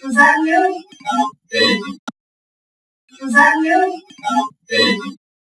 Is that new? Is that new?